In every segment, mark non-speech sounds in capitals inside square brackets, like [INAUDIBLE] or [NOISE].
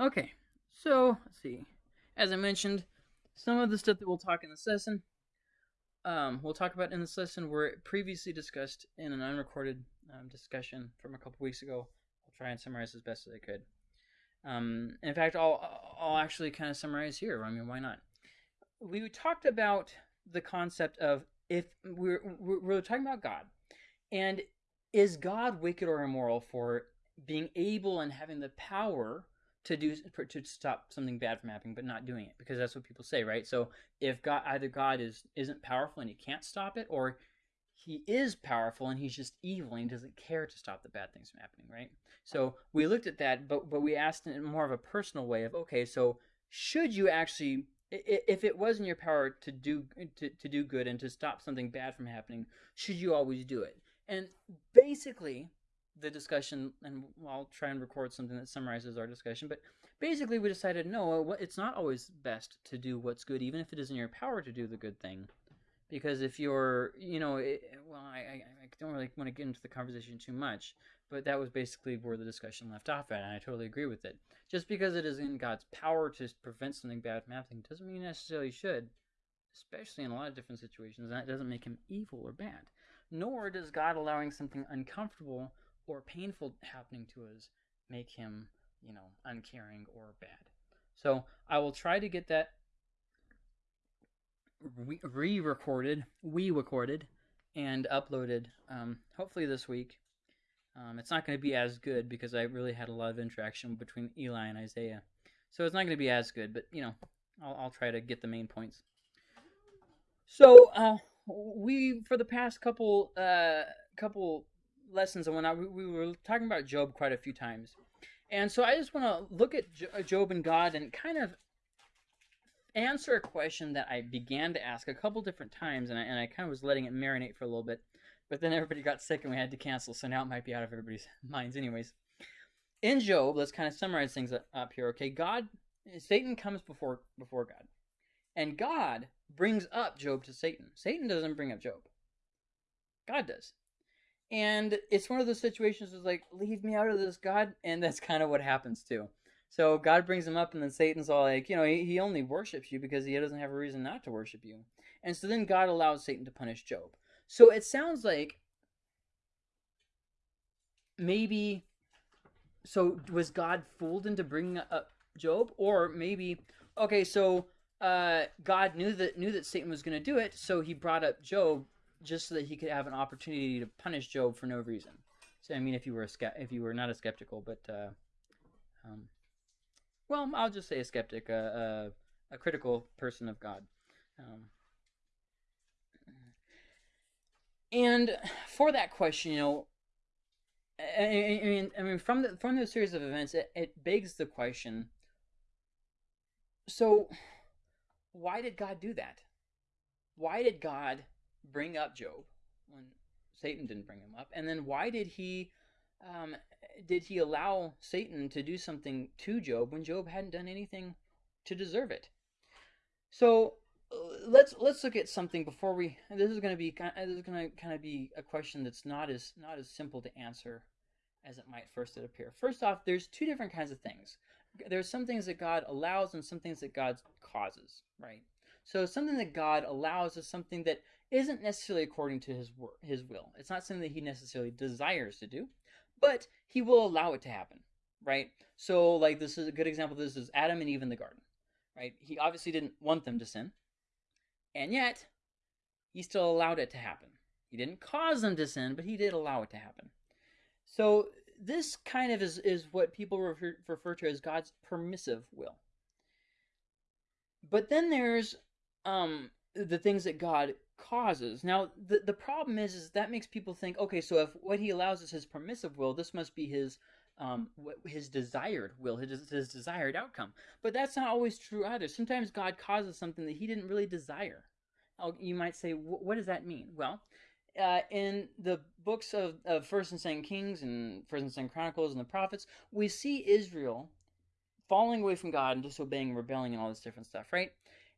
Okay, so let's see. As I mentioned, some of the stuff that we'll talk in this lesson, um, we'll talk about in this lesson were previously discussed in an unrecorded um, discussion from a couple weeks ago. I'll try and summarize as best as I could. Um, in fact, I'll I'll actually kind of summarize here. I mean, why not? We talked about the concept of if we're we're talking about God, and is God wicked or immoral for being able and having the power to do to stop something bad from happening but not doing it because that's what people say right? So if god either god is isn't powerful and he can't stop it or he is powerful and he's just evil and he doesn't care to stop the bad things from happening right? So we looked at that but but we asked in more of a personal way of okay so should you actually if it was in your power to do to, to do good and to stop something bad from happening should you always do it? And basically the discussion, and I'll try and record something that summarizes our discussion. But basically, we decided no, uh, it's not always best to do what's good, even if it is in your power to do the good thing. Because if you're, you know, it, well, I, I, don't really want to get into the conversation too much, but that was basically where the discussion left off at, and I totally agree with it. Just because it is in God's power to prevent something bad from happening doesn't mean necessarily should, especially in a lot of different situations. That doesn't make him evil or bad. Nor does God allowing something uncomfortable or painful happening to us make him, you know, uncaring or bad. So I will try to get that re recorded, we recorded, and uploaded um, hopefully this week. Um, it's not going to be as good because I really had a lot of interaction between Eli and Isaiah. So it's not going to be as good, but you know, I'll, I'll try to get the main points. So uh, we, for the past couple uh, couple lessons and whatnot, we, we were talking about Job quite a few times. And so I just want to look at uh, Job and God and kind of answer a question that I began to ask a couple different times, and I, and I kind of was letting it marinate for a little bit. But then everybody got sick and we had to cancel, so now it might be out of everybody's [LAUGHS] minds, anyways. In Job, let's kind of summarize things up here. Okay, God, Satan comes before before God, and God brings up Job to Satan. Satan doesn't bring up Job. God does. And it's one of those situations where like, leave me out of this, God. And that's kind of what happens too. So God brings him up, and then Satan's all like, you know, he, he only worships you because he doesn't have a reason not to worship you. And so then God allows Satan to punish Job. So it sounds like maybe, so was God fooled into bringing up Job? Or maybe, okay, so uh, God knew that knew that Satan was going to do it, so he brought up Job just so that he could have an opportunity to punish Job for no reason. So I mean, if you were a if you were not a skeptical, but uh, um, well, I'll just say a skeptic, a, uh, uh, a critical person of God. Um, and for that question, you know, I, I, mean, I mean, from the from the series of events, it, it begs the question. So, why did God do that? Why did God bring up Job when Satan didn't bring him up? And then why did he um, did he allow Satan to do something to Job when Job hadn't done anything to deserve it? So uh, let's let's look at something before we. This is going to be this is going to kind of be a question that's not as not as simple to answer as it might first appear. First off, there's two different kinds of things. There's some things that God allows and some things that God causes, right? So something that God allows is something that isn't necessarily according to his his will. It's not something that he necessarily desires to do, but he will allow it to happen, right? So like this is a good example of this is Adam and Eve in the garden, right? He obviously didn't want them to sin, and yet he still allowed it to happen. He didn't cause them to sin, but he did allow it to happen. So this kind of is, is what people refer, refer to as God's permissive will. But then there's um, the things that God causes. Now, the the problem is, is that makes people think, okay, so if what he allows is his permissive will, this must be his um, his desired will, his, his desired outcome. But that's not always true either. Sometimes God causes something that he didn't really desire. You might say, what does that mean? Well, uh, in the books of, of First and Second Kings and First and Second Chronicles and the prophets, we see Israel falling away from God and disobeying rebelling and all this different stuff, right?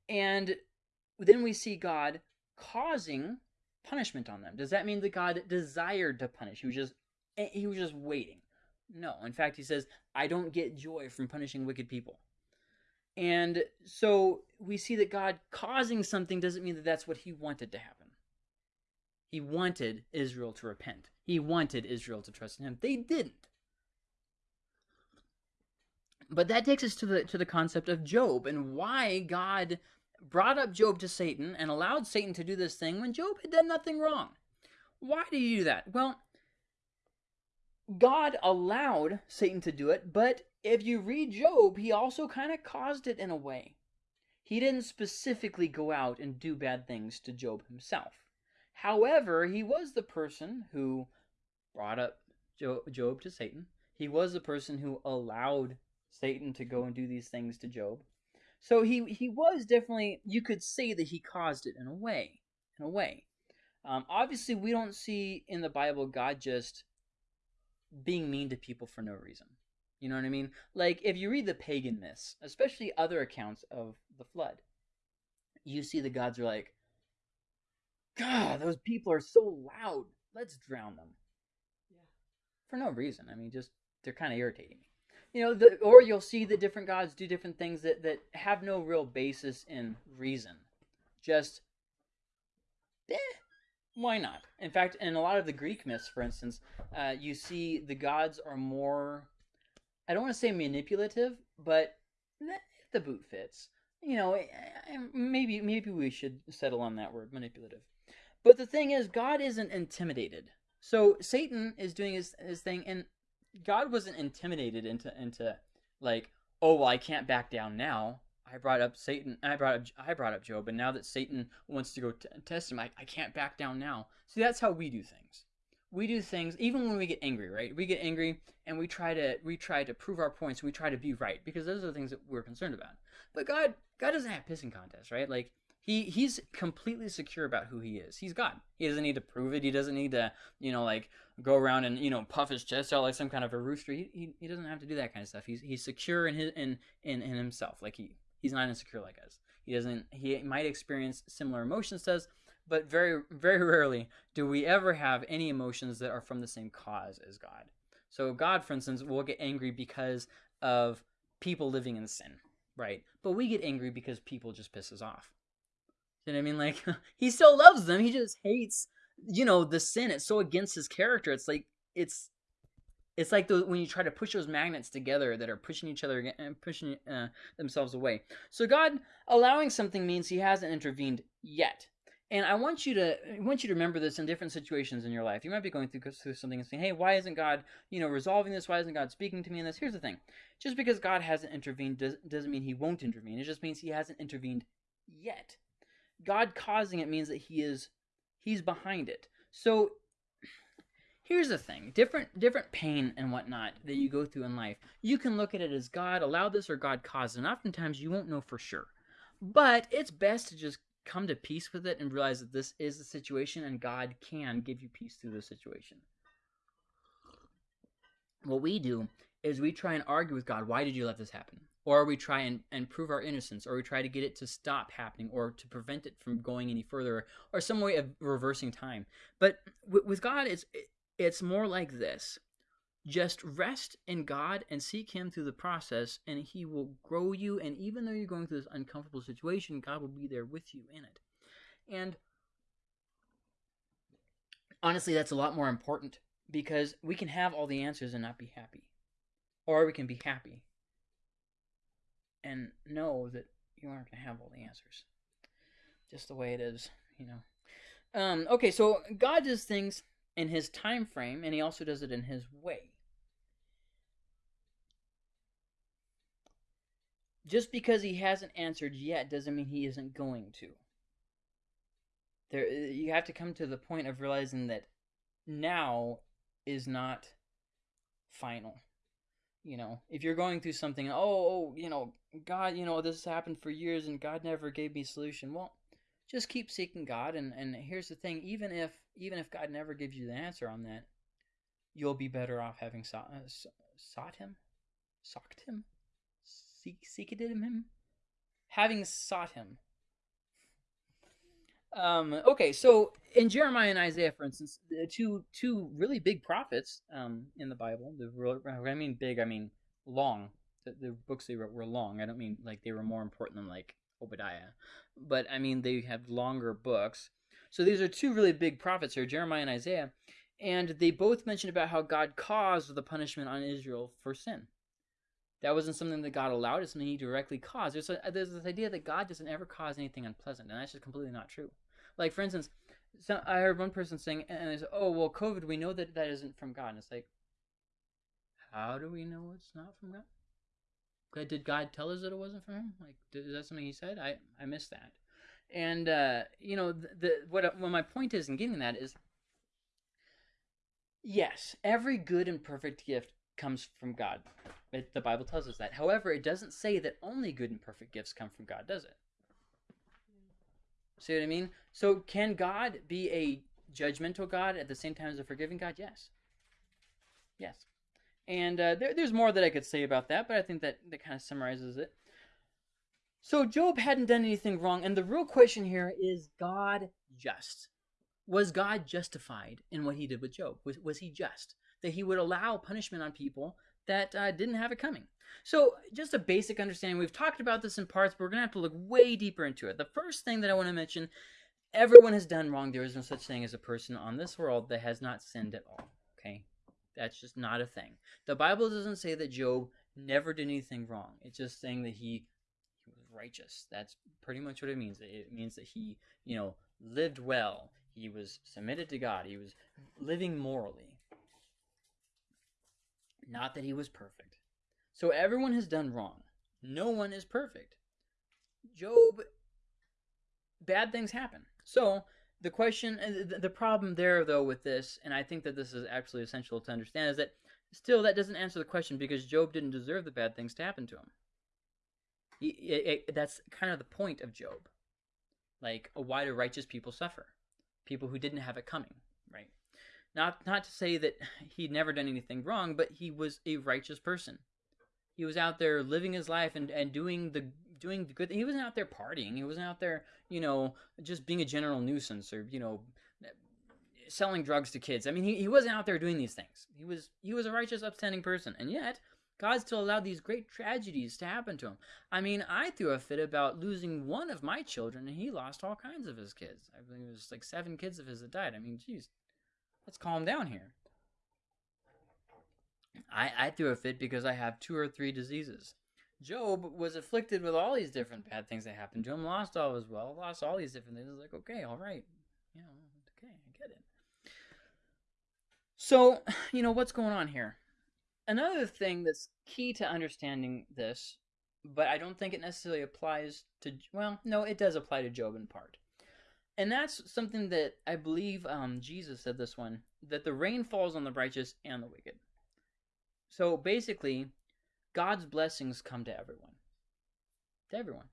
And then we see God causing punishment on them. Does that mean that God desired to punish? He was just eh, he was just waiting. No. In fact, he says, I don't get joy from punishing wicked people. And so we see that God causing something doesn't mean that that's what he wanted to happen. He wanted Israel to repent. He wanted Israel to trust in him. They didn't. But that takes us to the to the concept of Job and why God brought up Job to Satan and allowed Satan to do this thing when Job had done nothing wrong. Why did he do that? Well, God allowed Satan to do it, but if you read Job, he also kind of caused it in a way. He didn't specifically go out and do bad things to Job himself. However, he was the person who brought up Job to Satan. He was the person who allowed Satan to go and do these things to Job. So he he was definitely you could say that he caused it in a way, in a way. Um, obviously, we don't see in the Bible God just being mean to people for no reason. You know what I mean? Like if you read the pagan myths, especially other accounts of the flood, you see the gods are like, God, those people are so loud. Let's drown them. Yeah. For no reason. I mean, just they're kind of irritating me. You know, the, or you'll see that different gods do different things that that have no real basis in reason. Just, eh, why not? In fact, in a lot of the Greek myths, for instance, uh, you see the gods are more, I don't want to say manipulative, but the boot fits. You know, eh, eh, maybe maybe we should settle on that word, manipulative. But the thing is, God isn't intimidated. So Satan is doing his, his thing, and God wasn't intimidated into into like, oh well, I can't back down now. I brought up Satan. I brought up I brought up Job, and now that Satan wants to go t- test him, I, I can't back down now. See, that's how we do things. We do things even when we get angry, right? We get angry and we try to we try to prove our points. We try to be right because those are the things that we're concerned about. But God God doesn't have pissing contests, right? Like he he's completely secure about who he is. He's God. He doesn't need to prove it. He doesn't need to, you know, like go around and you know puff his chest out like some kind of a rooster. He, he, he doesn't have to do that kind of stuff. He's he's secure in his in in, in himself. Like he he's not insecure like us. He doesn't. He might experience similar emotions to us, but very very rarely do we ever have any emotions that are from the same cause as God. So God, for instance, will get angry because of people living in sin, right? But we get angry because people just piss us off. You know what I mean? Like [LAUGHS] he still loves them. He just hates, you know, the sin. It's so against his character. It's like it's it's like the, when you try to push those magnets together that are pushing each other and pushing uh, themselves away. So God allowing something means He hasn't intervened yet. And I want you to I want you to remember this in different situations in your life. You might be going through, through something and saying, "Hey, why isn't God, you know, resolving this? Why isn't God speaking to me in this?" Here's the thing: just because God hasn't intervened does, doesn't mean He won't intervene. It just means He hasn't intervened yet. God causing it means that He is He's behind it. So here's the thing different different pain and whatnot that you go through in life you can look at it as god allowed this or god caused it and oftentimes you won't know for sure. But it's best to just come to peace with it and realize that this is the situation and god can give you peace through the situation. What we do is we try and argue with god why did you let this happen or we try and, and prove our innocence or we try to get it to stop happening or to prevent it from going any further or some way of reversing time but with, god it's it's more like this just rest in God and seek Him through the process, and He will grow you. And even though you're going through this uncomfortable situation, God will be there with you in it. And honestly, that's a lot more important because we can have all the answers and not be happy, or we can be happy and know that you aren't going to have all the answers. Just the way it is, you know. Um, okay, so God does things in his time frame and he also does it in his way. Just because he hasn't answered yet doesn't mean he isn't going to. There you have to come to the point of realizing that now is not final. You know, if you're going through something, oh, oh, you know, God, you know, this has happened for years and God never gave me a solution. Well, just keep seeking God and and here's the thing, even if even if God never gives you the answer on that, you'll be better off having sought, uh, sought him, sought him, seek seeked him, having sought him. Um, okay, so in Jeremiah and Isaiah, for instance, two two really big prophets um, in the Bible. The I mean big, I mean long. The, the books they wrote were long. I don't mean like they were more important than like Obadiah, but I mean they have longer books. So these are two really big prophets here, Jeremiah and Isaiah, and they both mention about how God caused the punishment on Israel for sin. That wasn't something that God allowed; it's something He directly caused. There's, a, there's this idea that God doesn't ever cause anything unpleasant, and that's just completely not true. Like for instance, so I heard one person saying, and I said, "Oh well, COVID, we know that that isn't from God." And it's like, how do we know it's not from God? Did God tell us that it wasn't from Him? Like, is that something He said? I I missed that. And uh, you know, the, the what what my point is in getting that is, yes, every good and perfect gift comes from God. It, the Bible tells us that. However, it doesn't say that only good and perfect gifts come from God, does it? See what I mean? So can God be a judgmental God at the same time as a forgiving God? Yes. Yes. And uh, there, there's more that I could say about that, but I think that, that kind of summarizes it. So Job hadn't done anything wrong, and the real question here is God just? Was God justified in what he did with Job? Was, was he just? That he would allow punishment on people that uh, didn't have it coming. So, just a basic understanding. We've talked about this in parts, but we're going to have to look way deeper into it. The first thing that I want to mention everyone has done wrong. There is no such thing as a person on this world that has not sinned at all. Okay? That's just not a thing. The Bible doesn't say that Job never did anything wrong, it's just saying that he, he was righteous. That's pretty much what it means. It means that he, you know, lived well, he was submitted to God, he was living morally. Not that he was perfect. So everyone has done wrong. No one is perfect. Job, bad things happen. So the question, uh, the problem there though with this, and I think that this is actually essential to understand, is that still that doesn't answer the question because Job didn't deserve the bad things to happen to him. It, it, that's kind of the point of Job. Like, why do righteous people suffer? People who didn't have it coming? Not not to say that he'd never done anything wrong, but he was a righteous person. He was out there living his life and, and doing the doing the good. He wasn't out there partying. He wasn't out there, you know, just being a general nuisance or you know, selling drugs to kids. I mean, he, he wasn't out there doing these things. He was he was a righteous, upstanding person, and yet God still allowed these great tragedies to happen to him. I mean, I threw a fit about losing one of my children, and he lost all kinds of his kids. I believe it was like seven kids of his that died. I mean, geez, let's calm down here. I, I threw a fit because I have two or three diseases. Job was afflicted with all these different bad things that happened to him, lost all his wealth, lost all these different things. It's like, okay, all right. You know, okay, I get it. So, [SIGHS] you know, what's going on here? Another thing that's key to understanding this, but I don't think it necessarily applies to, well, no, it does apply to Job in part. And that's something that I believe um, Jesus said this one that the rain falls on the righteous and the wicked. So basically, God's blessings come to everyone. To everyone.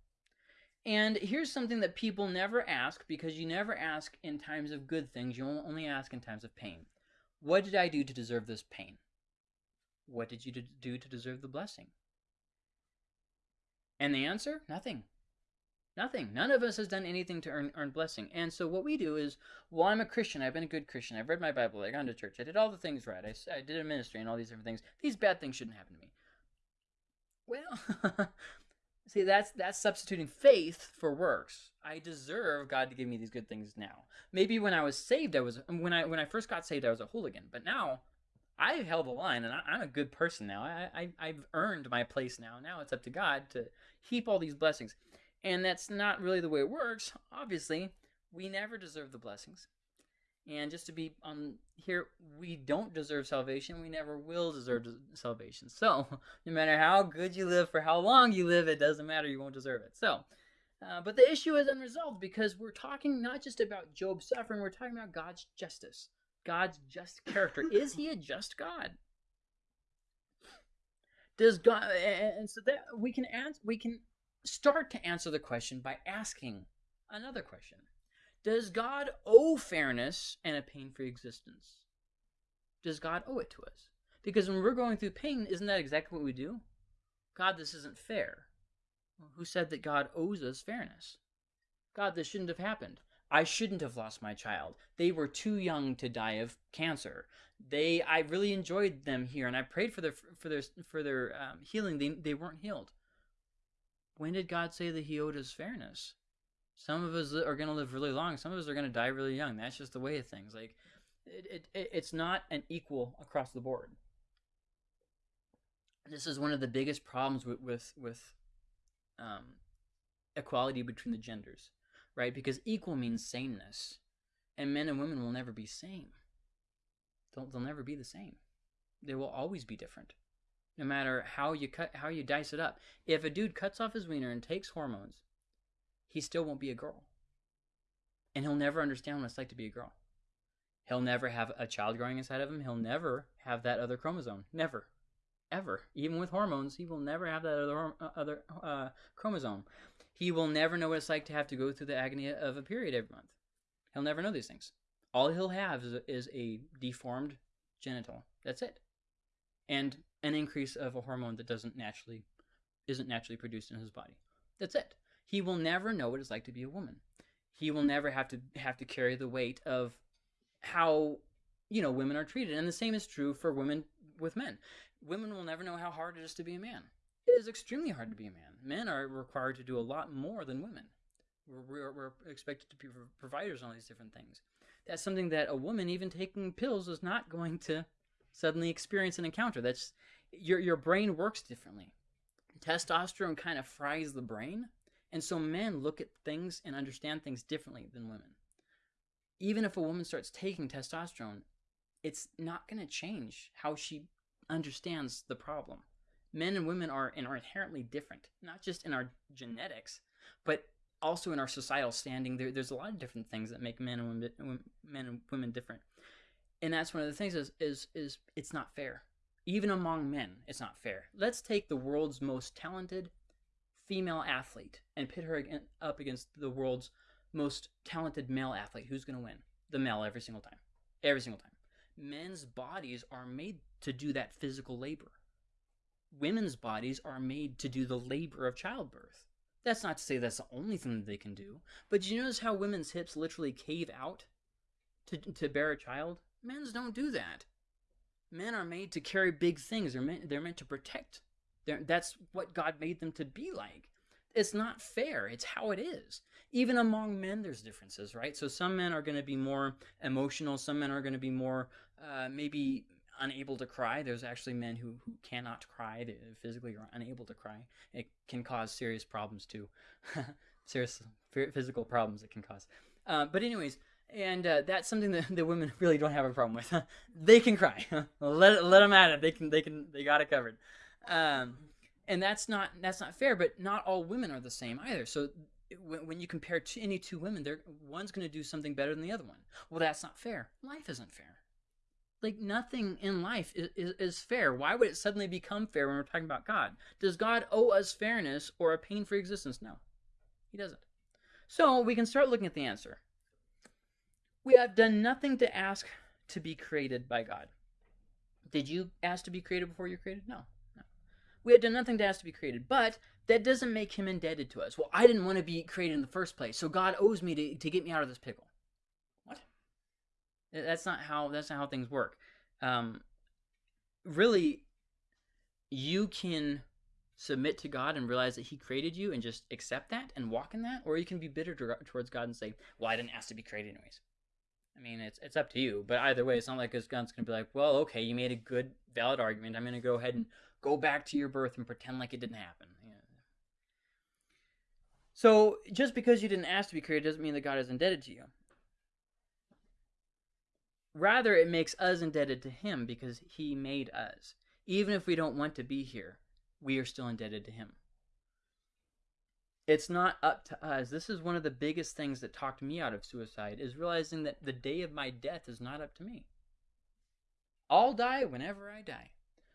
And here's something that people never ask because you never ask in times of good things, you only ask in times of pain. What did I do to deserve this pain? What did you do to deserve the blessing? And the answer? Nothing. Nothing. None of us has done anything to earn, earn blessing. And so what we do is, well, I'm a Christian. I've been a good Christian. I've read my Bible. I've gone to church. I did all the things right. I, I did a ministry and all these different things. These bad things shouldn't happen to me. Well, [LAUGHS] see, that's that's substituting faith for works. I deserve God to give me these good things now. Maybe when I was saved, I was when I when I first got saved, I was a hooligan. But now, I've held the line, and I, am a good person now. I, I I've earned my place now. Now it's up to God to heap all these blessings. And that's not really the way it works. Obviously, we never deserve the blessings. And just to be on here, we don't deserve salvation. We never will deserve salvation. So, [LAUGHS] no matter how good you live, for how long you live, it doesn't matter. You won't deserve it. So, uh, but the issue is unresolved because we're talking not just about Job's suffering, we're talking about God's justice, God's just character. [LAUGHS] is he a just God? Does God, and so that we can answer, we can start to answer the question by asking another question Does God owe fairness and a pain free existence? Does God owe it to us? Because when we're going through pain, isn't that exactly what we do? God, this isn't fair. Well, who said that God owes us fairness? God, this shouldn't have happened. I shouldn't have lost my child. They were too young to die of cancer. They, I really enjoyed them here, and I prayed for their for their for their um, healing. They they weren't healed. When did God say that He owed us fairness? Some of us are going to live really long. Some of us are going to die really young. That's just the way of things. Like, it, it it's not an equal across the board. This is one of the biggest problems with with with um, equality between the genders, right? Because equal means sameness, and men and women will never be same. They'll they'll never be the same. They will always be different, no matter how you cut how you dice it up. If a dude cuts off his wiener and takes hormones, he still won't be a girl, and he'll never understand what it's like to be a girl. He'll never have a child growing inside of him. He'll never have that other chromosome. Never ever. Even with hormones, he will never have that other uh, other uh, chromosome. He will never know what it's like to have to go through the agony of a period every month. He'll never know these things. All he'll have is is a deformed genital. That's it, and an increase of a hormone that doesn't naturally isn't naturally produced in his body. That's it. He will never know what it's like to be a woman. He will hmm. never have to have to carry the weight of how you know women are treated, and the same is true for women with men women will never know how hard it is to be a man. It is extremely hard to be a man. Men are required to do a lot more than women. We're, we're, we're expected to be providers on all these different things. That's something that a woman, even taking pills, is not going to suddenly experience an encounter. That's your your brain works differently. Testosterone kind of fries the brain, and so men look at things and understand things differently than women. Even if a woman starts taking testosterone, it's not going to change how she understands the problem. Men and women are and are inherently different, not just in our genetics, but also in our societal standing. There, there's a lot of different things that make men and women, men and women different, and that's one of the things is is is it's not fair. Even among men, it's not fair. Let's take the world's most talented female athlete and pit her up against the world's most talented male athlete. Who's going to win? The male every single time. Every single time men's bodies are made to do that physical labor. Women's bodies are made to do the labor of childbirth. That's not to say that's the only thing that they can do, but do you notice how women's hips literally cave out to, to bear a child? Men's don't do that. Men are made to carry big things. They're meant, they're meant to protect. They're, that's what God made them to be like. It's not fair. It's how it is. Even among men, there's differences, right? So some men are going to be more emotional. Some men are going to be more uh, maybe unable to cry. There's actually men who, who cannot cry, physically are unable to cry. It can cause serious problems too. [LAUGHS] serious physical problems it can cause. Uh, but anyways, and uh, that's something that [LAUGHS] the women really don't have a problem with. [LAUGHS] they can cry. [LAUGHS] let let them at it. They can they can they got it covered. Um, and that's not that's not fair. But not all women are the same either. So when, when you compare any two women, they're one's going to do something better than the other one. Well, that's not fair. Life isn't fair. Like nothing in life is, is, is fair. Why would it suddenly become fair when we're talking about God? Does God owe us fairness or a pain-free existence? No, He doesn't. So we can start looking at the answer. We have done nothing to ask to be created by God. Did you ask to be created before you were created? No. We had done nothing to ask to be created, but that doesn't make him indebted to us. Well, I didn't want to be created in the first place, so God owes me to, to get me out of this pickle. What? That's not how that's not how things work. Um, really, you can submit to God and realize that He created you and just accept that and walk in that, or you can be bitter towards God and say, "Well, I didn't ask to be created anyways." I mean, it's it's up to you. But either way, it's not like his going to be like, "Well, okay, you made a good, valid argument. I'm going to go ahead and go back to your birth and pretend like it didn't happen. Yeah. So just because you didn't ask to be created doesn't mean that God is indebted to you. Rather, it makes us indebted to Him because He made us. Even if we don't want to be here, we are still indebted to Him. It's not up to us. This is one of the biggest things that talked me out of suicide is realizing that the day of my death is not up to me. I'll die whenever I die.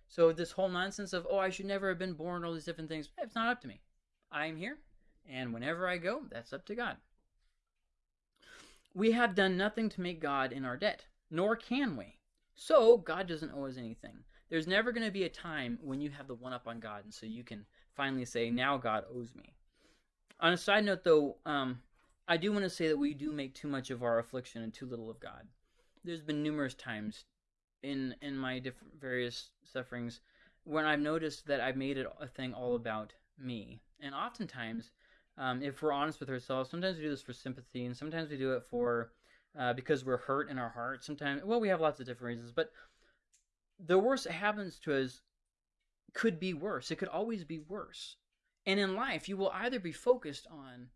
So this whole nonsense of, oh, I should never have been born, all these different things, it's not up to me. I'm here, and whenever I go, that's up to God. We have done nothing to make God in our debt, nor can we. So God doesn't owe us anything. There's never going to be a time when you have the one up on God, and so you can finally say, now God owes me. On a side note, though, um, I do want to say that we do make too much of our affliction and too little of God. There's been numerous times in in my different various sufferings when I've noticed that I've made it a thing all about me. And oftentimes, um, if we're honest with ourselves, sometimes we do this for sympathy, and sometimes we do it for uh, because we're hurt in our heart. Sometimes, well, we have lots of different reasons, but the worst that happens to us could be worse. It could always be worse. And in life, you will either be focused on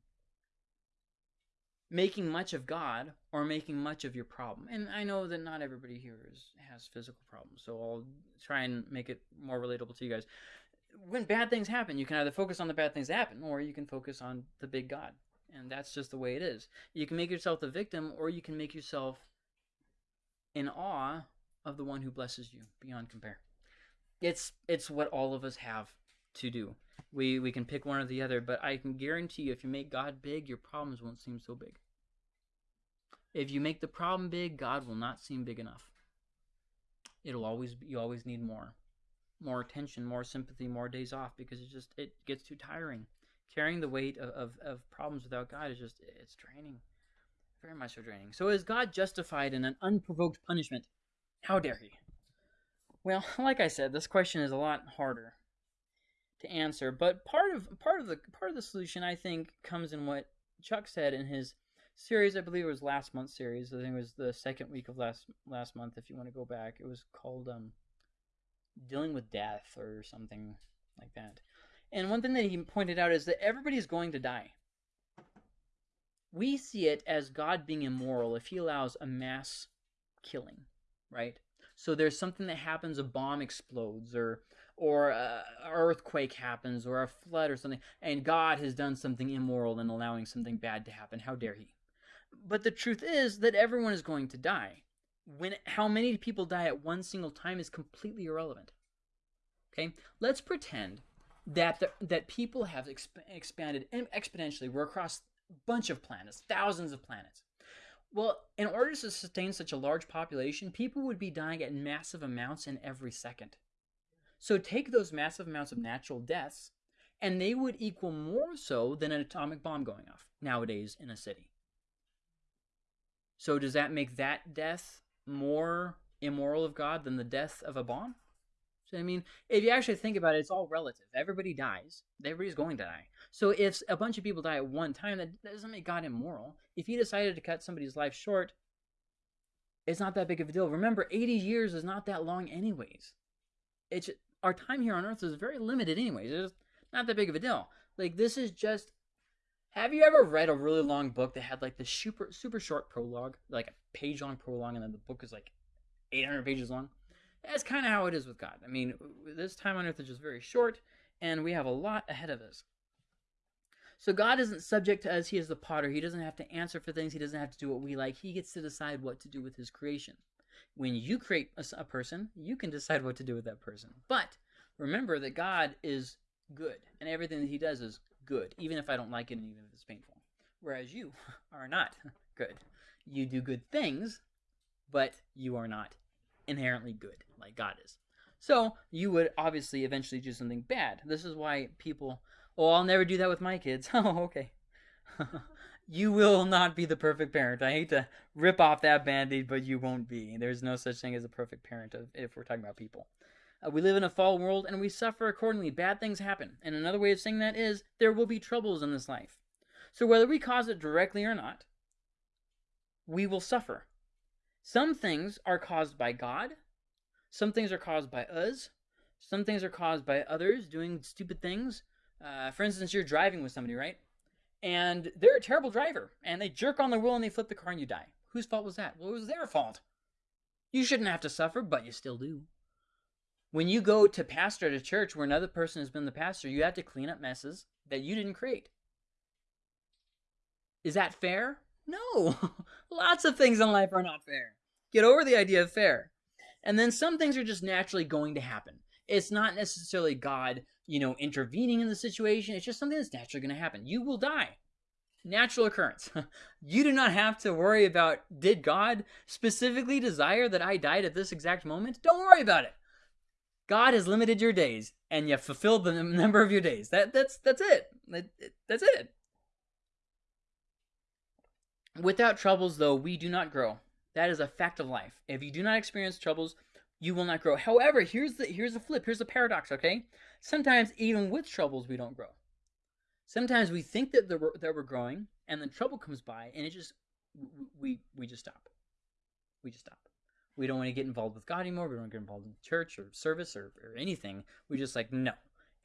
making much of God or making much of your problem. And I know that not everybody here is, has physical problems, so I'll try and make it more relatable to you guys. When bad things happen, you can either focus on the bad things that happen or you can focus on the big God. And that's just the way it is. You can make yourself the victim or you can make yourself in awe of the one who blesses you beyond compare. It's it's what all of us have to do. We we can pick one or the other, but I can guarantee you if you make God big, your problems won't seem so big. If you make the problem big, God will not seem big enough. It'll always you always need more. More attention, more sympathy, more days off because it just it gets too tiring. Carrying the weight of, of, of problems without God is just it's draining. Very much so draining. So is God justified in an unprovoked punishment? How dare he? Well, [LAUGHS] like I said, this question is a lot harder to answer, but part of part of the part of the solution I think comes in what Chuck said in his series. I believe it was last month's series. I think it was the second week of last last month. If you want to go back, it was called um, "Dealing with Death" or something like that. And one thing that he pointed out is that everybody is going to die. We see it as God being immoral if He allows a mass killing, right? So there's something that happens, a bomb explodes, or or a earthquake happens, or a flood, or something, and God has done something immoral in allowing something bad to happen. How dare He? But the truth is that everyone is going to die. When how many people die at one single time is completely irrelevant. Okay, let's pretend that the, that people have exp- expanded exponentially. We're across a bunch of planets, thousands of planets. Well, in order to sustain such a large population, people would be dying at massive amounts in every second. So take those massive amounts of natural deaths, and they would equal more so than an atomic bomb going off nowadays in a city. So does that make that death more immoral of God than the death of a bomb? So I mean, if you actually think about it, it's all relative. Everybody dies. Everybody's going to die. So if a bunch of people die at one time, that doesn't make God immoral. If he decided to cut somebody's life short, it's not that big of a deal. Remember, 80 years is not that long anyways. It's our time here on earth is very limited anyways. It's not that big of a deal. Like this is just have you ever read a really long book that had like the super super short prologue, like a page long prologue and then the book is like 800 pages long? That's kind of how it is with God. I mean, this time on earth is just very short and we have a lot ahead of us. So God isn't subject to us. He is the potter. He doesn't have to answer for things. He doesn't have to do what we like. He gets to decide what to do with his creation. When you create a, a person, you can decide what to do with that person. But remember that God is good, and everything that he does is good, even if I don't like it and even if it's painful. Whereas you [LAUGHS] are not [LAUGHS] good. You do good things, but you are not inherently good like God is. So you would obviously eventually do something bad. This is why people Oh, I'll never do that with my kids. [LAUGHS] Oh, okay. You will not be the perfect parent. I hate to rip off that band-aid, but you won't be. There's no such thing as a perfect parent if we're talking about people. Uh, we live in a fallen world and we suffer accordingly. Bad things happen. And another way of saying that is there will be troubles in this life. So whether we cause it directly or not, we will suffer. Some things are caused by God. Some things are caused by us. Some things are caused by others doing stupid things. Uh, for instance, you're driving with somebody, right? And they're a terrible driver, and they jerk on the wheel and they flip the car and you die. Whose fault was that? Well, it was their fault. You shouldn't have to suffer, but you still do. When you go to pastor at a church where another person has been the pastor, you have to clean up messes that you didn't create. Is that fair? No. [LAUGHS] Lots of things in life are not fair. Get over the idea of fair. And then some things are just naturally going to happen. It's not necessarily God you know, intervening in the situation. It's just something that's naturally going to happen. You will die. Natural occurrence. [LAUGHS] you do not have to worry about did God specifically desire that I died at this exact moment? Don't worry about it. God has limited your days and you fulfilled the number of your days. That that's that's it. That, that's it. Without troubles, though, we do not grow. That is a fact of life. If you do not experience troubles, you will not grow. However, here's the here's the flip. Here's the paradox. Okay, sometimes even with troubles, we don't grow. Sometimes we think that that we're growing, and then trouble comes by, and it just we we just stop. We just stop. We don't want to get involved with God anymore. We don't get involved in church or service or, or anything. We just like no,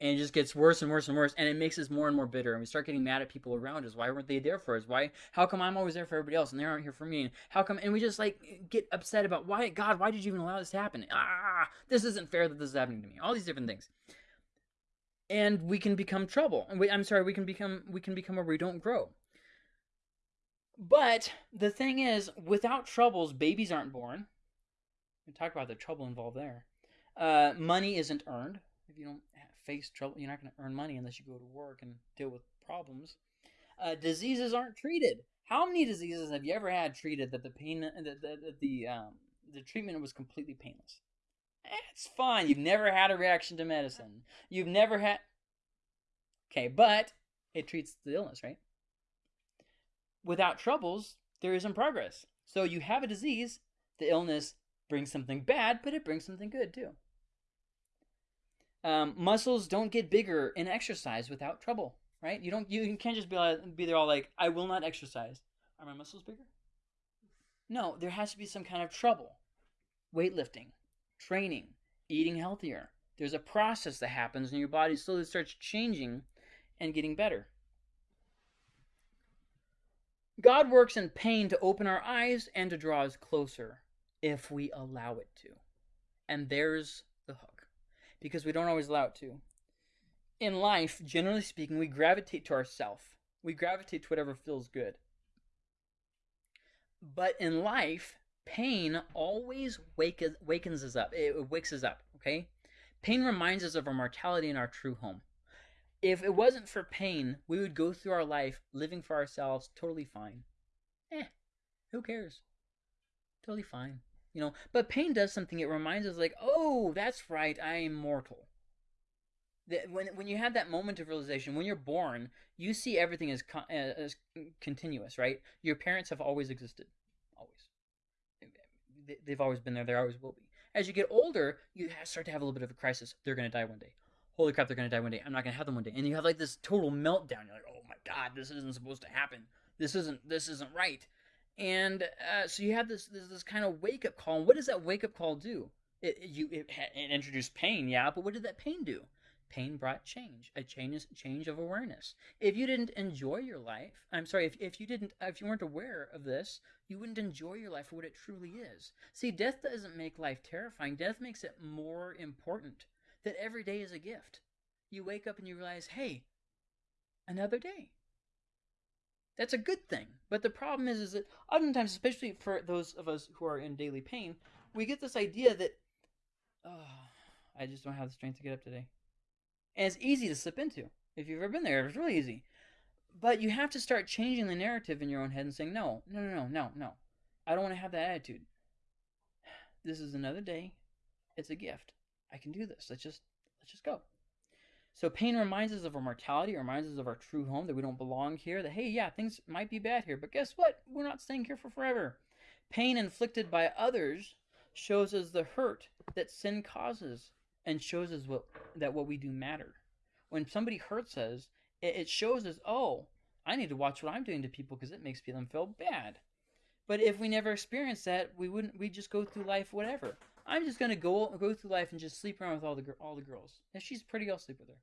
and it just gets worse and worse and worse and it makes us more and more bitter and we start getting mad at people around us. Why weren't they there for us? Why how come i'm always there for everybody else and they aren't here for me? And how come and we just like get upset about why god why did you even allow this to happen? Ah this isn't fair that this is happening to me. All these different things. And we can become trouble and we, i'm sorry we can become we can become where we don't grow. But the thing is without troubles babies aren't born. We talk about the trouble involved there. Uh, money isn't earned if you don't face trouble. You're not going to earn money unless you go to work and deal with problems. Uh, diseases aren't treated. How many diseases have you ever had treated that the pain, that the the, the, um, the treatment was completely painless? It's fine. You've never had a reaction to medicine. You've never had. Okay, but it treats the illness, right? Without troubles, there isn't progress. So you have a disease, the illness brings something bad, but it brings something good too. Um, muscles don't get bigger in exercise without trouble, right? You don't. You can't just be be there all like, I will not exercise. Are my muscles bigger? No, there has to be some kind of trouble. Weightlifting, training, eating healthier. There's a process that happens, and your body slowly starts changing and getting better. God works in pain to open our eyes and to draw us closer if we allow it to. And there's because we don't always allow it to. In life, generally speaking, we gravitate to ourself. We gravitate to whatever feels good. But in life, pain always wakens, wakens us up. It wakes us up, okay? Pain reminds us of our mortality and our true home. If it wasn't for pain, we would go through our life living for ourselves totally fine. Eh, who cares? Totally fine you know but pain does something it reminds us like oh that's right i am mortal. That when when you have that moment of realization when you're born you see everything as con- uh, as continuous right? Your parents have always existed. Always. They've always been there they always will be. As you get older you start to have a little bit of a crisis. They're going to die one day. Holy crap they're going to die one day. I'm not going to have them one day. And you have like this total meltdown. You're like oh my god this isn't supposed to happen. This isn't this isn't right and uh, so you have this, this this kind of wake up call. And what does that wake up call do? It you it, it introduced pain, yeah, but what did that pain do? Pain brought change, a change change of awareness. If you didn't enjoy your life, I'm sorry, if, if you didn't if you weren't aware of this, you wouldn't enjoy your life for what it truly is. See, death doesn't make life terrifying. Death makes it more important. That every day is a gift. You wake up and you realize, hey, another day. That's a good thing. But the problem is, is that oftentimes, especially for those of us who are in daily pain, we get this idea that, oh, I just don't have the strength to get up today. And it's easy to slip into. If you've ever been there, it's really easy. But you have to start changing the narrative in your own head and saying, no, no, no, no, no, no. I don't want to have that attitude. This is another day. It's a gift. I can do this. Let's just let's just go. So pain reminds us of our mortality, reminds us of our true home, that we don't belong here, that hey, yeah, things might be bad here, but guess what? We're not staying here for forever. Pain inflicted by others shows us the hurt that sin causes and shows us what, that what we do matter. When somebody hurts us, it, it shows us, oh, I need to watch what I'm doing to people because it makes them feel bad. But if we never experience that, we wouldn't. We just go through life whatever. I'm just gonna go go through life and just sleep around with all the all the girls. If she's pretty, I'll sleep with her.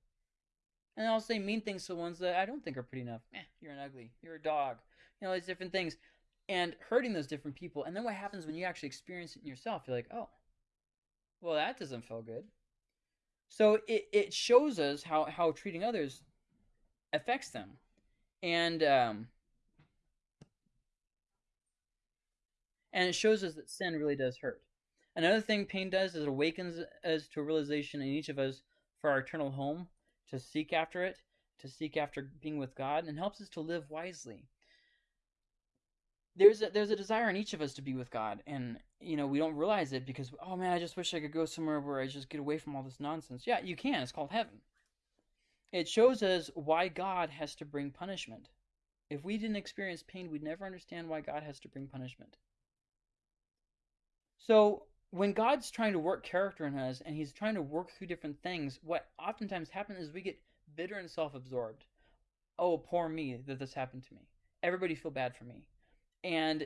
And I'll say mean things to ones that I don't think are pretty enough. Eh, you're an ugly. You're a dog. You know, these different things, and hurting those different people. And then what happens when you actually experience it in yourself? You're like, oh, well, that doesn't feel good. So it it shows us how how treating others affects them, and um, and it shows us that sin really does hurt. Another thing pain does is it awakens us to a realization in each of us for our eternal home, to seek after it, to seek after being with God, and helps us to live wisely. There's a there's a desire in each of us to be with God, and you know we don't realize it because oh man, I just wish I could go somewhere where I just get away from all this nonsense. Yeah, you can. It's called heaven. It shows us why God has to bring punishment If we didn't experience pain, we'd never understand why God has to bring punishment. So, when God's trying to work character in us and he's trying to work through different things, what oftentimes happens is we get bitter and self absorbed. Oh, poor me that this happened to me. Everybody feel bad for me. And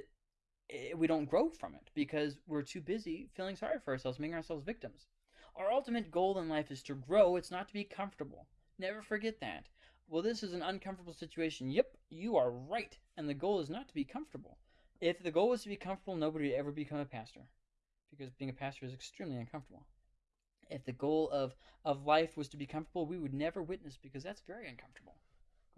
we don't grow from it because we're too busy feeling sorry for ourselves, making ourselves victims. Our ultimate goal in life is to grow, it's not to be comfortable. Never forget that. Well, this is an uncomfortable situation. Yep, you are right. And the goal is not to be comfortable. If the goal was to be comfortable, nobody would ever become a pastor because being a pastor is extremely uncomfortable. If the goal of, of life was to be comfortable, we would never witness because that's very uncomfortable.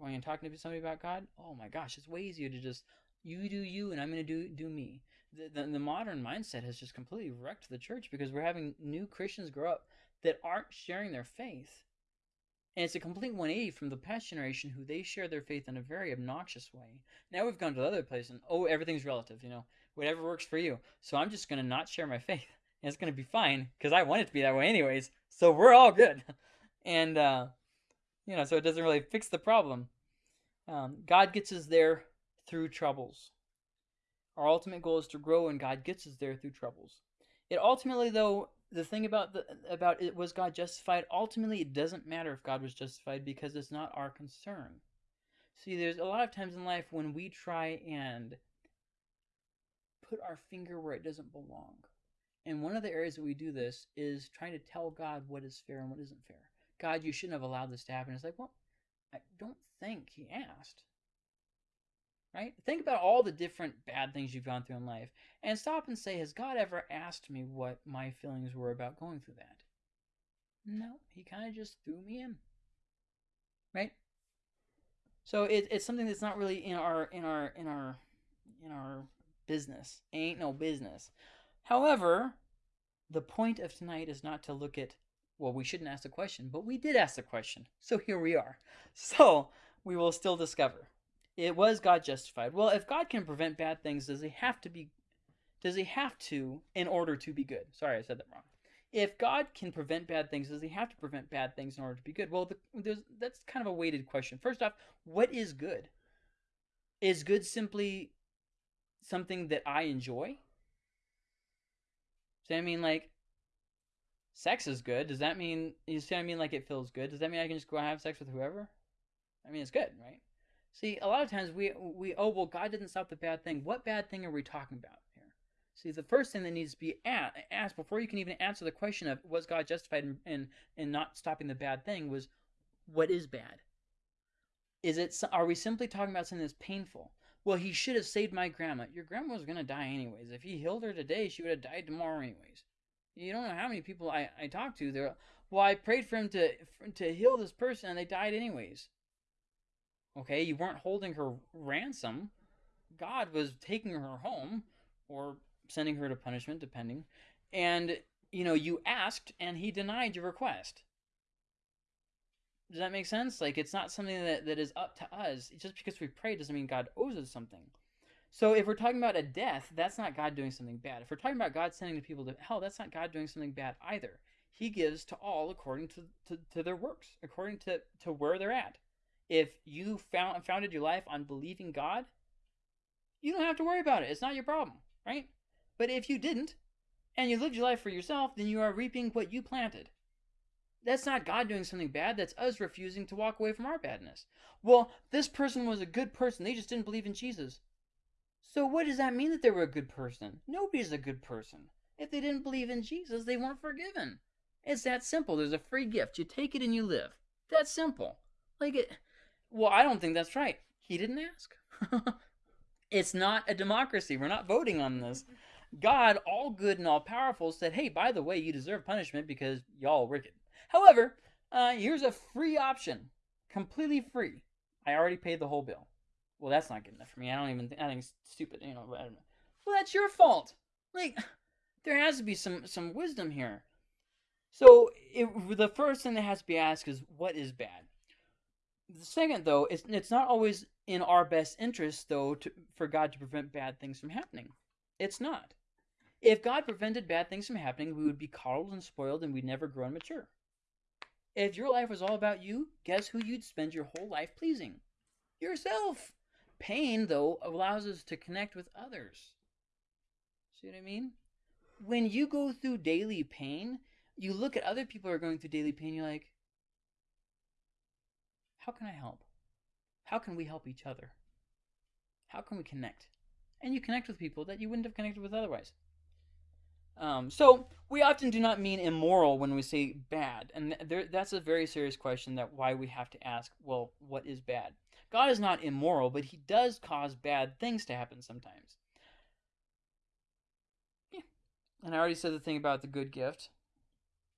Going and talking to somebody about God, oh my gosh, it's way easier to just you do you and I'm going to do do me. The, the, the modern mindset has just completely wrecked the church because we're having new Christians grow up that aren't sharing their faith. And it's a complete 180 from the past generation who they share their faith in a very obnoxious way. Now we've gone to the other place and oh everything's relative, you know, whatever works for you. So I'm just going to not share my faith. [LAUGHS] And it's going to be fine because I want it to be that way anyways. So we're all good. [LAUGHS] And uh you know, so it doesn't really fix the problem. Um, God gets us there through troubles. Our ultimate goal is to grow, and God gets us there through troubles. It ultimately, though, the thing about the about it was God justified. Ultimately, it doesn't matter if God was justified because it's not our concern. See, there's a lot of times in life when we try and put our finger where it doesn't belong. And one of the areas that we do this is trying to tell God what is fair and what isn't fair. God, you shouldn't have allowed this to happen. It's like, well, I don't think he asked right? Think about all the different bad things you've gone through in life and stop and say, Has God ever asked me what my feelings were about going through that? No, he kind of just threw me in. Right? So it, it's something that's not really in our in our in our in our business. ain't no business. However, the point of tonight is not to look at well, we shouldn't ask the question, but we did ask the question. So here we are. So we will still discover it was God justified. Well, if God can prevent bad things, does he have to be does he have to in order to be good? Sorry, I said that wrong. If God can prevent bad things, does he have to prevent bad things in order to be good? Well, the, that's kind of a weighted question. First off, what is good? Is good simply something that I enjoy? Does I mean like sex is good? Does that mean you see I mean like it feels good? Does that mean I can just go have sex with whoever? I mean it's good, right? See, a lot of times we we oh well, God didn't stop the bad thing. What bad thing are we talking about here? See, the first thing that needs to be asked before you can even answer the question of was God justified in, in in not stopping the bad thing was what is bad? Is it are we simply talking about something that's painful? Well, he should have saved my grandma. Your grandma was gonna die anyways. If he healed her today, she would have died tomorrow anyways. You don't know how many people I I talked to. They're well, I prayed for him to to heal this person, and they died anyways. Okay, you weren't holding her ransom. God was taking her home or sending her to punishment, depending. And, you know, you asked and he denied your request. Does that make sense? Like, it's not something that, that is up to us. Just because we pray doesn't mean God owes us something. So if we're talking about a death, that's not God doing something bad. If we're talking about God sending people to hell, that's not God doing something bad either. He gives to all according to, to, to their works, according to, to where they're at if you found founded your life on believing God, you don't have to worry about it. It's not your problem, right? But if you didn't, and you lived your life for yourself, then you are reaping what you planted. That's not God doing something bad. That's us refusing to walk away from our badness. Well, this person was a good person. They just didn't believe in Jesus. So what does that mean that they were a good person? Nobody's a good person. If they didn't believe in Jesus, they weren't forgiven. It's that simple. There's a free gift. You take it and you live. That's simple. Like it well, I don't think that's right. He didn't ask. [LAUGHS] it's not a democracy. We're not voting on this. God, all good and all powerful, said, hey, by the way, you deserve punishment because y'all wicked. However, uh, here's a free option. Completely free. I already paid the whole bill. Well, that's not good enough for me. I don't even think, I think it's stupid, you know, I don't know. Well, that's your fault. Like, [SIGHS] there has to be some, some wisdom here. So, it, the first thing that has to be asked is, what is bad? The second, though, it's it's not always in our best interest, though, to, for God to prevent bad things from happening. It's not. If God prevented bad things from happening, we would be coddled and spoiled, and we'd never grow and mature. If your life was all about you, guess who you'd spend your whole life pleasing? Yourself. pain, though, allows us to connect with others. See what I mean? When you go through daily pain, you look at other people who are going through daily pain, you're like, how can I help? How can we help each other? How can we connect? And you connect with people that you wouldn't have connected with otherwise. Um, so we often do not mean immoral when we say bad, and there, that's a very serious question. That why we have to ask, well, what is bad? God is not immoral, but He does cause bad things to happen sometimes. Yeah, and I already said the thing about the good gift.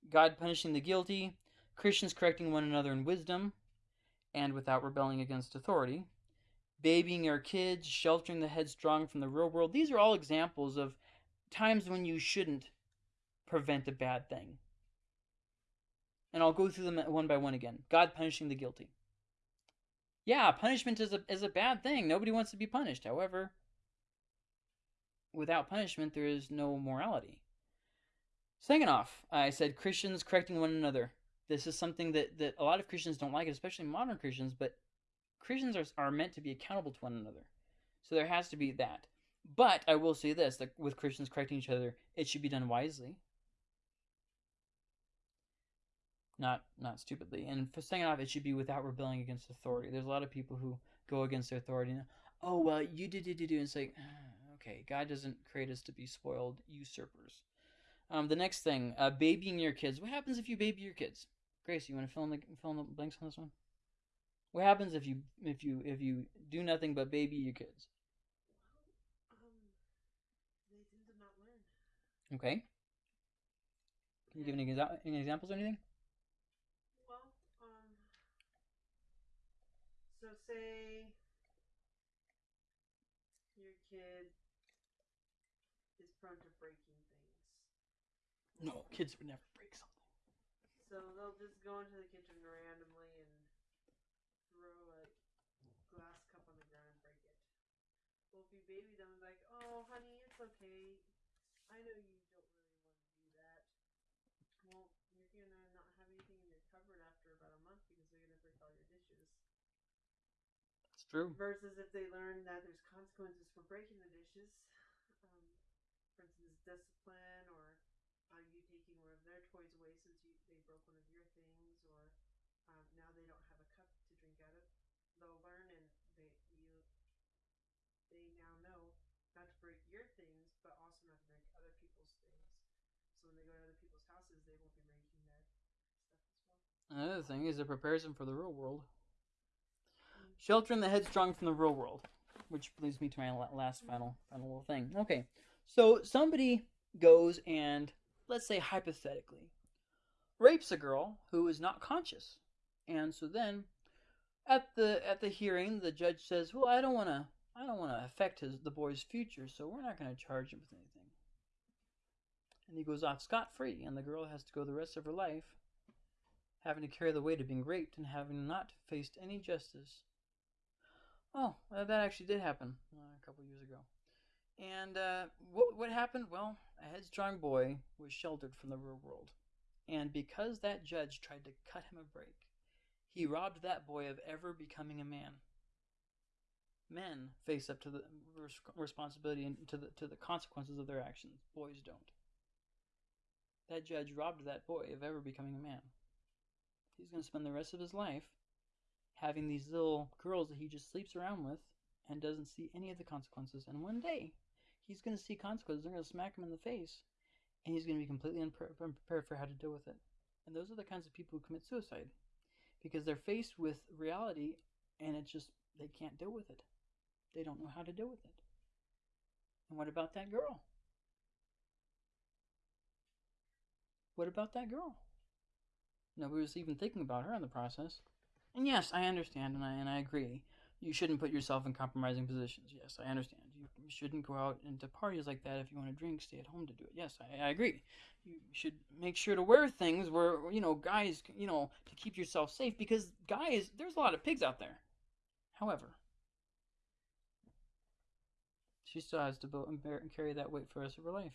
God punishing the guilty, Christians correcting one another in wisdom, and without rebelling against authority, babying our kids, sheltering the headstrong from the real world. These are all examples of times when you shouldn't prevent a bad thing. And I'll go through them one by one again. God punishing the guilty. Yeah, punishment is a is a bad thing. Nobody wants to be punished. However, without punishment there is no morality. Second off, I said Christians correcting one another. This is something that, that a lot of Christians don't like, especially modern Christians, but Christians are, are meant to be accountable to one another. So there has to be that. But I will say this that with Christians correcting each other, it should be done wisely. Not not stupidly. And for second off, it should be without rebelling against authority. There's a lot of people who go against their authority. And, oh well, you did did did do. And it's like, ah, okay, God doesn't create us to be spoiled usurpers. Um, the next thing, uh, babying your kids. What happens if you baby your kids? Grace, you want to fill in the fill in the blanks on this one? What happens if you if you if you do nothing but baby your kids? Okay. Can you give any, exa- any examples or anything? Well, um, so say your kid is prone to breaking things. No, kids would never break something. So they'll just go into the kitchen randomly and throw a glass cup on the ground and break it. Well, if you baby them, like, oh, honey, it's okay. I know you don't really want to do that. Well, you're gonna not have anything in your cupboard after about a month because they're gonna break all your dishes. It's true. Versus if they learn that there's consequences for breaking the dishes, um, for instance, discipline or uh, you taking one of their toys away since you, they broke one of your things, or um, now they don't have a cup to drink out of. They'll learn and they you they now know not to break your things, but also not to break other people's things. So when they go to other people's houses, they won't be breaking their stuff as well. Another thing is it prepares them for the real world. Sheltering the headstrong from the real world, which leads me to my last final final little thing. Okay, so somebody goes and let's say hypothetically rapes a girl who is not conscious, and so then at the at the hearing the judge says, "Well, I don't want to I don't want to affect his the boy's future, so we're not going to charge him with anything." And he goes off scot free, and the girl has to go the rest of her life having to carry the weight of being raped and having not faced any justice. Oh, that actually did happen uh, a couple years ago. And uh, what what happened? Well, a headstrong boy was sheltered from the real world, and because that judge tried to cut him a break, he robbed that boy of ever becoming a man. Men face up to the res- responsibility and to the to the consequences of their actions. Boys don't. That judge robbed that boy of ever becoming a man. He's going to spend the rest of his life having these little girls that he just sleeps around with and doesn't see any of the consequences. And one day, he's going to see consequences. They're going to smack him in the face, and he's going to be completely unprepared for how to deal with it. And those are the kinds of people who commit suicide because they're faced with reality and it's just they can't deal with it. They don't know how to deal with it. And what about that girl? What about that girl? Nobody was even thinking about her in the process. And yes, I understand and I and I agree. You shouldn't put yourself in compromising positions. Yes, I understand. You, shouldn't go out into parties like that if you want to drink. Stay at home to do it. Yes, I, I agree. You should make sure to wear things where you know guys, you know, to keep yourself safe because guys, there's a lot of pigs out there. However, she still has to bo- and bear and carry that weight for the rest of her life.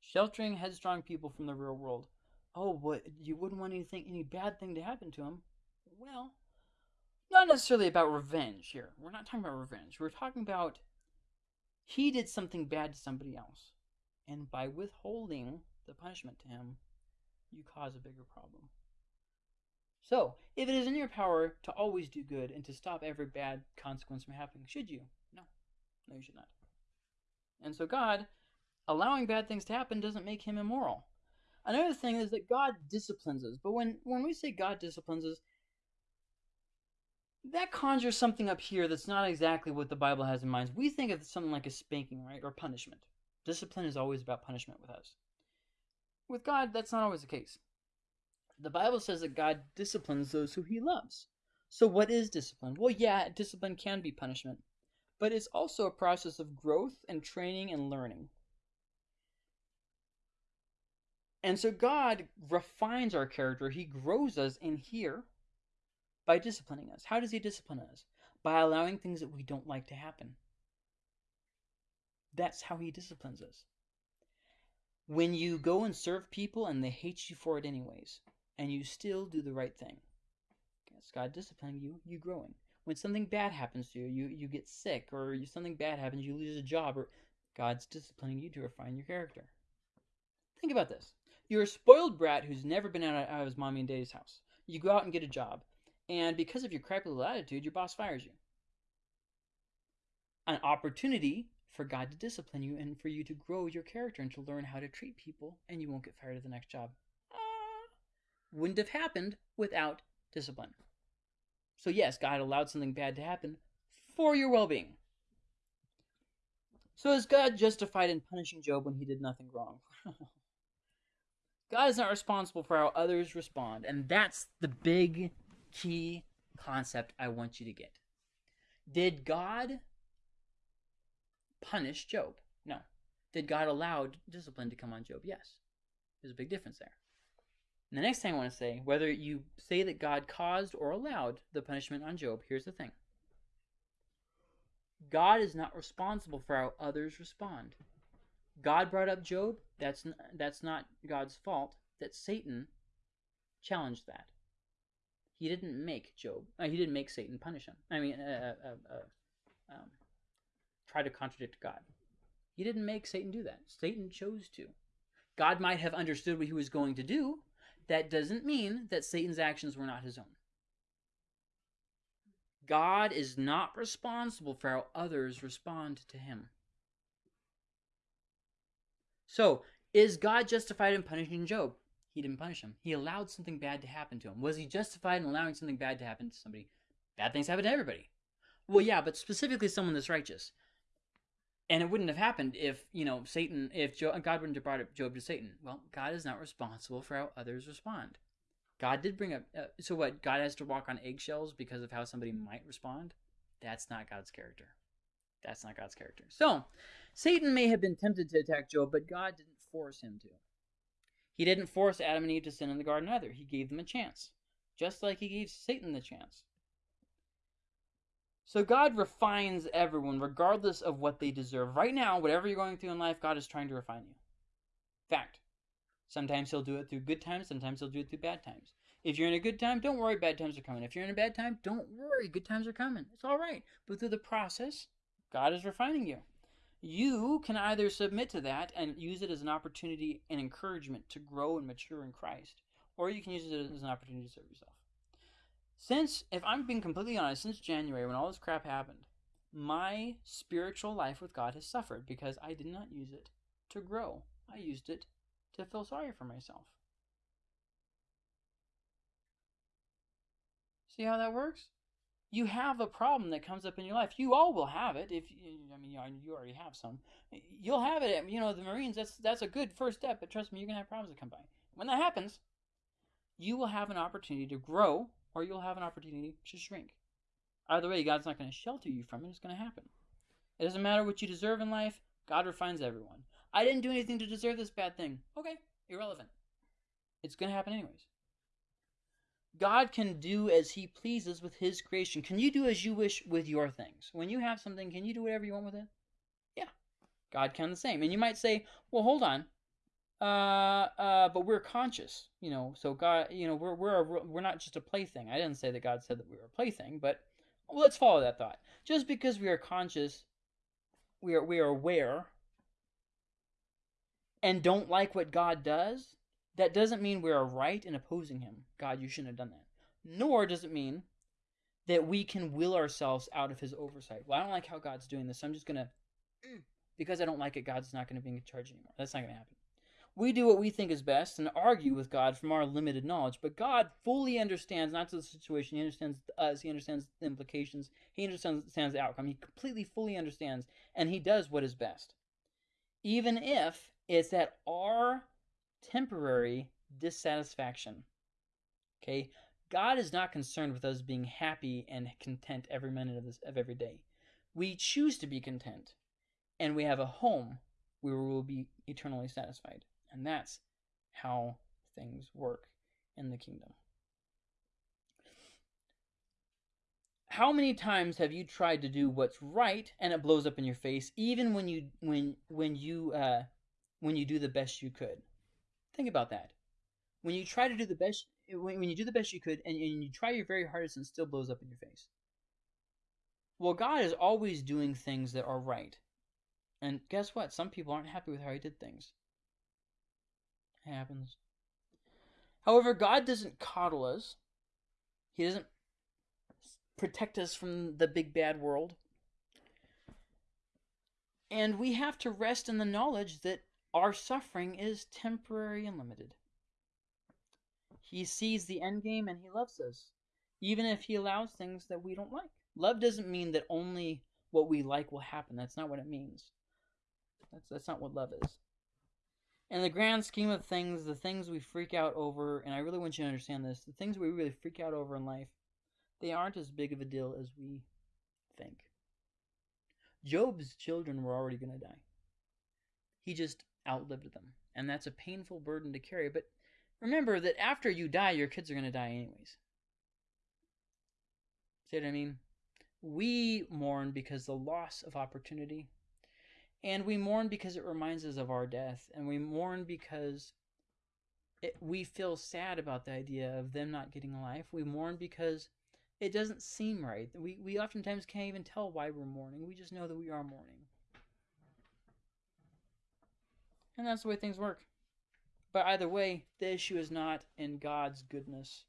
Sheltering headstrong people from the real world. Oh, what you wouldn't want anything, any bad thing to happen to him. Well, not necessarily about revenge here. We're not talking about revenge. We're talking about he did something bad to somebody else. And by withholding the punishment to him, you cause a bigger problem. So, if it is in your power to always do good and to stop every bad consequence from happening, should you? No. No, you should not. And so, God, allowing bad things to happen doesn't make him immoral. Another thing is that God disciplines us. But when, when we say God disciplines us, that conjures something up here that's not exactly what the Bible has in mind. We think of something like a spanking, right? Or punishment. Discipline is always about punishment with us. With God, that's not always the case. The Bible says that God disciplines those who he loves. So, what is discipline? Well, yeah, discipline can be punishment, but it's also a process of growth and training and learning. And so, God refines our character, He grows us in here by disciplining us. How does He discipline us? By allowing things that we don't like to happen. That's how He disciplines us. When you go and serve people and they hate you for it anyways, and you still do the right thing. It's God disciplining you, you growing. When something bad happens to you, you, you get sick, or you, something bad happens, you lose a job, or God's disciplining you to refine your character. Think about this. You're a spoiled brat who's never been out of his mommy and daddy's house. You go out and get a job, and because of your crappy little attitude, your boss fires you. An opportunity for God to discipline you and for you to grow your character and to learn how to treat people, and you won't get fired at the next job ah, wouldn't have happened without discipline. So, yes, God allowed something bad to happen for your well being. So, is God justified in punishing Job when he did nothing wrong? [LAUGHS] God is not responsible for how others respond, and that's the big key concept I want you to get. Did God punish Job? No. Did God allow discipline to come on Job? Yes. There's a big difference there. And the next thing I want to say, whether you say that God caused or allowed the punishment on Job, here's the thing God is not responsible for how others respond. God brought up Job, that's, that's not God's fault. That Satan challenged that. He didn't make Job, uh, he didn't make Satan punish him. I mean, uh, uh, uh, uh um, try to contradict God. He didn't make Satan do that. Satan chose to. God might have understood what he was going to do, that doesn't mean that Satan's actions were not his own. God is not responsible for how others respond to him. So, is God justified in punishing Job? He didn't punish him. He allowed something bad to happen to him. Was he justified in allowing something bad to happen to somebody? Bad things happen to everybody. Well, yeah, but specifically someone that's righteous. And it wouldn't have happened if, you know, Satan, if God wouldn't have brought Job to Satan. Well, God is not responsible for how others respond. God did bring up, uh, so what? God has to walk on eggshells because of how somebody might respond? That's not God's character. That's not God's character. So, Satan may have been tempted to attack Job, but God didn't force him to. He didn't force Adam and Eve to sin in the garden either. He gave them a chance, just like he gave Satan the chance. So God refines everyone regardless of what they deserve. Right now, whatever you're going through in life, God is trying to refine you. Fact. Sometimes he'll do it through good times, sometimes he'll do it through bad times. If you're in a good time, don't worry, bad times are coming. If you're in a bad time, don't worry, good times are coming. It's all right. But through the process, God is refining you. You can either submit to that and use it as an opportunity and encouragement to grow and mature in Christ, or you can use it as an opportunity to serve yourself. Since, if I'm being completely honest, since January when all this crap happened, my spiritual life with God has suffered because I did not use it to grow. I used it to feel sorry for myself. See how that works? You have a problem that comes up in your life. You all will have it. If you, I mean, you already have some. You'll have it. You know, the Marines. That's that's a good first step. But trust me, you're gonna have problems that come by. When that happens, you will have an opportunity to grow or you'll have an opportunity to shrink. Either way, God's not going to shelter you from it. It's going to happen. It doesn't matter what you deserve in life. God refines everyone. I didn't do anything to deserve this bad thing. Okay, irrelevant. It's going to happen anyways. God can do as he pleases with his creation. Can you do as you wish with your things? When you have something, can you do whatever you want with it? Yeah. God can the same. And you might say, well, hold on. uh, uh, but we're conscious, you know. So God, you know, we're we're a, we're not just a plaything. I didn't say that God said that we were a plaything, but let's follow that thought. Just because we are conscious, we are we are aware, and don't like what God does, that doesn't mean we are right in opposing Him. God, you shouldn't have done that. Nor does it mean that we can will ourselves out of His oversight. Well, I don't like how God's doing this. So I'm just gonna, mm, because I don't like it. God's not gonna be in charge anymore. That's not gonna happen. We do what we think is best and argue with God from our limited knowledge, but God fully understands not just the situation, He understands us, He understands the implications, He understands the outcome. He completely, fully understands, and He does what is best. Even if it's at our temporary dissatisfaction. Okay? God is not concerned with us being happy and content every minute of this of every day. We choose to be content, and we have a home where we will be eternally satisfied. And that's how things work in the kingdom. How many times have you tried to do what's right and it blows up in your face, even when you when when you uh, when you do the best you could? Think about that. When you try to do the best, when, when you do the best you could, and, and you try your very hardest, and still blows up in your face. Well, God is always doing things that are right. And guess what? Some people aren't happy with how He did things. It happens. However, God doesn't coddle us. He doesn't protect us from the big bad world. And we have to rest in the knowledge that our suffering is temporary and limited. He sees the end game and he loves us, even if he allows things that we don't like. Love doesn't mean that only what we like will happen. That's not what it means. That's that's not what love is. In the grand scheme of things, the things we freak out over, and I really want you to understand this, the things we really freak out over in life, they aren't as big of a deal as we think. Job's children were already going to die. He just outlived them. And that's a painful burden to carry. But remember that after you die, your kids are going to die anyways. See what I mean? We mourn because the loss of opportunity. And we mourn because it reminds us of our death. And we mourn because it, we feel sad about the idea of them not getting a life. We mourn because it doesn't seem right. We, we oftentimes can't even tell why we're mourning. We just know that we are mourning. And that's the way things work. But either way, the issue is not in God's goodness,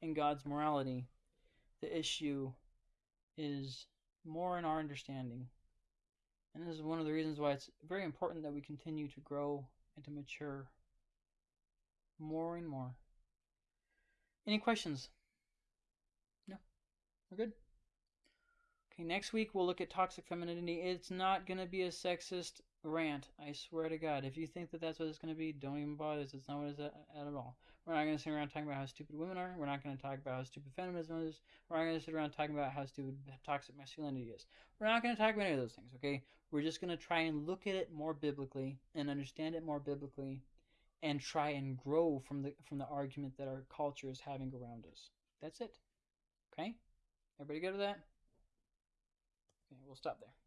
in God's morality. The issue is more in our understanding. And this is one of the reasons why it's very important that we continue to grow and to mature more and more. Any questions? No? We're good? Okay, next week we'll look at toxic femininity. It's not going to be a sexist rant. I swear to God. If you think that that's what it's going to be, don't even bother. It's not what it's at, at all. We're not going to sit around talking about how stupid women are. We're not going to talk about how stupid feminism is. We're not going to sit around talking about how stupid toxic masculinity is. We're not going to talk about any of those things, okay? We're just going to try and look at it more biblically and understand it more biblically and try and grow from the from the argument that our culture is having around us. That's it. Okay? Everybody go to that? Okay, we'll stop there.